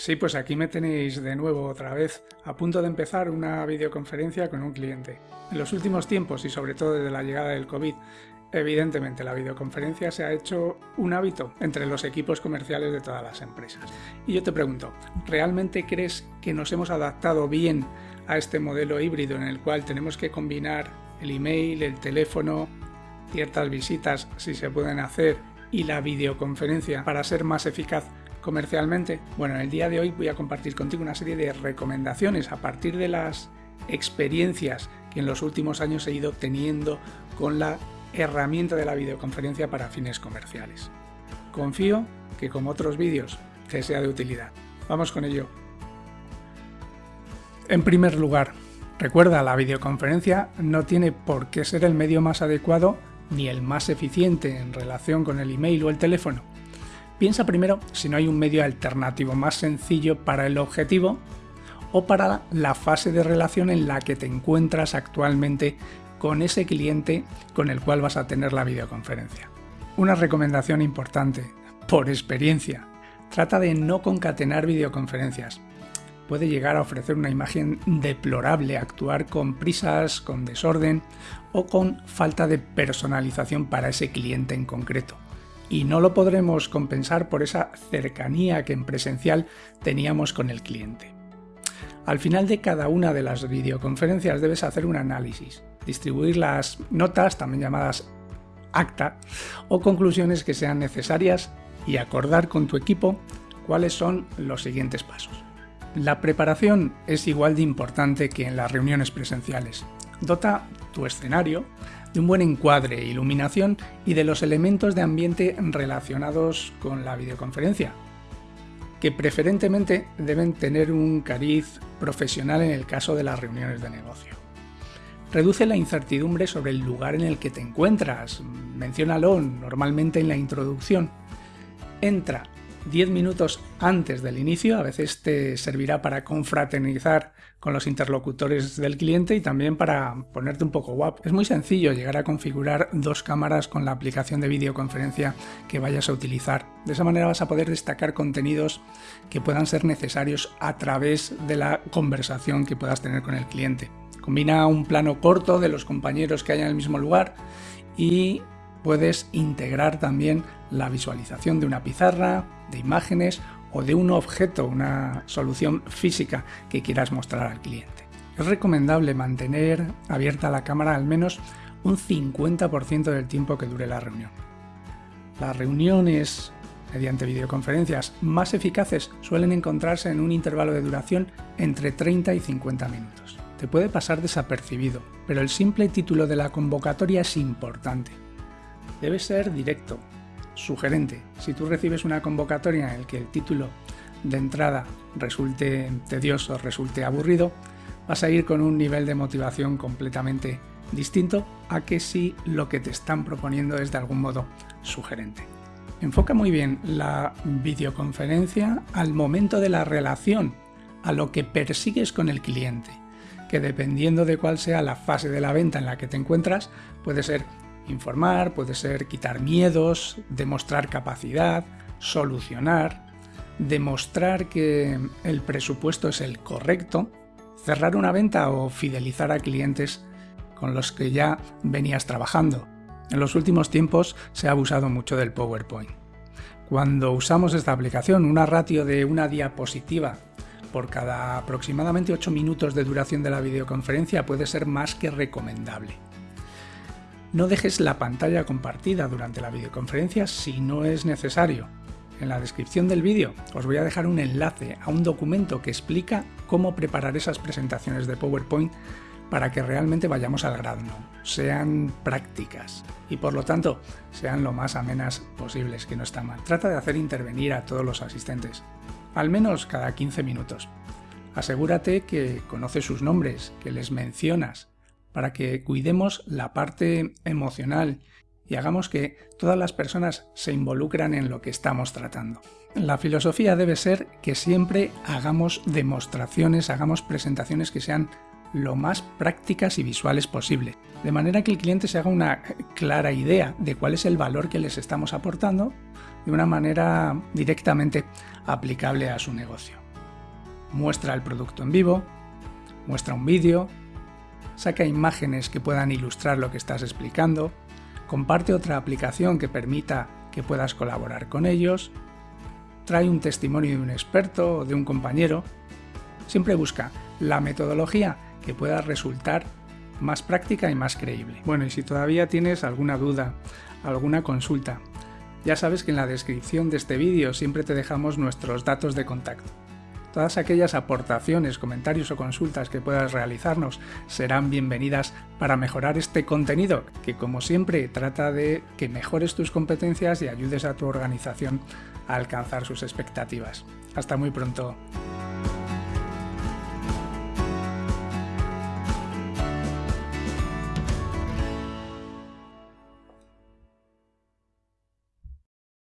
Sí, pues aquí me tenéis de nuevo otra vez, a punto de empezar una videoconferencia con un cliente. En los últimos tiempos y sobre todo desde la llegada del COVID, evidentemente la videoconferencia se ha hecho un hábito entre los equipos comerciales de todas las empresas. Y yo te pregunto, ¿realmente crees que nos hemos adaptado bien a este modelo híbrido en el cual tenemos que combinar el email, el teléfono, ciertas visitas si se pueden hacer y la videoconferencia para ser más eficaz comercialmente? Bueno, en el día de hoy voy a compartir contigo una serie de recomendaciones a partir de las experiencias que en los últimos años he ido teniendo con la herramienta de la videoconferencia para fines comerciales. Confío que como otros vídeos te sea de utilidad. Vamos con ello. En primer lugar, recuerda, la videoconferencia no tiene por qué ser el medio más adecuado ni el más eficiente en relación con el email o el teléfono. Piensa primero si no hay un medio alternativo más sencillo para el objetivo o para la fase de relación en la que te encuentras actualmente con ese cliente con el cual vas a tener la videoconferencia. Una recomendación importante, por experiencia, trata de no concatenar videoconferencias. Puede llegar a ofrecer una imagen deplorable, actuar con prisas, con desorden o con falta de personalización para ese cliente en concreto y no lo podremos compensar por esa cercanía que en presencial teníamos con el cliente. Al final de cada una de las videoconferencias debes hacer un análisis, distribuir las notas, también llamadas acta, o conclusiones que sean necesarias y acordar con tu equipo cuáles son los siguientes pasos. La preparación es igual de importante que en las reuniones presenciales. Dota tu escenario de un buen encuadre, iluminación y de los elementos de ambiente relacionados con la videoconferencia, que preferentemente deben tener un cariz profesional en el caso de las reuniones de negocio. Reduce la incertidumbre sobre el lugar en el que te encuentras, menciónalo normalmente en la introducción. Entra 10 minutos antes del inicio, a veces te servirá para confraternizar con los interlocutores del cliente y también para ponerte un poco guapo. Es muy sencillo llegar a configurar dos cámaras con la aplicación de videoconferencia que vayas a utilizar. De esa manera vas a poder destacar contenidos que puedan ser necesarios a través de la conversación que puedas tener con el cliente. Combina un plano corto de los compañeros que hay en el mismo lugar y puedes integrar también la visualización de una pizarra, de imágenes o de un objeto, una solución física que quieras mostrar al cliente. Es recomendable mantener abierta la cámara al menos un 50% del tiempo que dure la reunión. Las reuniones mediante videoconferencias más eficaces suelen encontrarse en un intervalo de duración entre 30 y 50 minutos. Te puede pasar desapercibido, pero el simple título de la convocatoria es importante. Debe ser directo, sugerente. Si tú recibes una convocatoria en la que el título de entrada resulte tedioso, resulte aburrido, vas a ir con un nivel de motivación completamente distinto a que si lo que te están proponiendo es de algún modo sugerente. Enfoca muy bien la videoconferencia al momento de la relación, a lo que persigues con el cliente, que dependiendo de cuál sea la fase de la venta en la que te encuentras, puede ser Informar puede ser quitar miedos, demostrar capacidad, solucionar, demostrar que el presupuesto es el correcto, cerrar una venta o fidelizar a clientes con los que ya venías trabajando. En los últimos tiempos se ha abusado mucho del PowerPoint. Cuando usamos esta aplicación, una ratio de una diapositiva por cada aproximadamente 8 minutos de duración de la videoconferencia puede ser más que recomendable. No dejes la pantalla compartida durante la videoconferencia si no es necesario. En la descripción del vídeo os voy a dejar un enlace a un documento que explica cómo preparar esas presentaciones de PowerPoint para que realmente vayamos al grano, sean prácticas y por lo tanto sean lo más amenas posibles, que no está mal. Trata de hacer intervenir a todos los asistentes, al menos cada 15 minutos. Asegúrate que conoces sus nombres, que les mencionas para que cuidemos la parte emocional y hagamos que todas las personas se involucran en lo que estamos tratando. La filosofía debe ser que siempre hagamos demostraciones, hagamos presentaciones que sean lo más prácticas y visuales posible, de manera que el cliente se haga una clara idea de cuál es el valor que les estamos aportando de una manera directamente aplicable a su negocio. muestra el producto en vivo, muestra un vídeo, saca imágenes que puedan ilustrar lo que estás explicando, comparte otra aplicación que permita que puedas colaborar con ellos, trae un testimonio de un experto o de un compañero. Siempre busca la metodología que pueda resultar más práctica y más creíble. Bueno, y si todavía tienes alguna duda, alguna consulta, ya sabes que en la descripción de este vídeo siempre te dejamos nuestros datos de contacto. Todas aquellas aportaciones, comentarios o consultas que puedas realizarnos serán bienvenidas para mejorar este contenido, que como siempre trata de que mejores tus competencias y ayudes a tu organización a alcanzar sus expectativas. Hasta muy pronto.